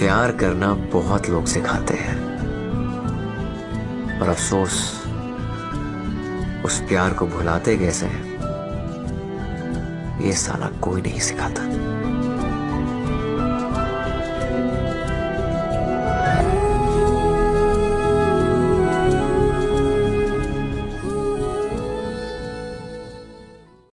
प्यार करना बहुत लोग सिखाते हैं। पर अफसोस, उस प्यार को भुलाते कैसे हैं? ये साला कोई नहीं सिखाता।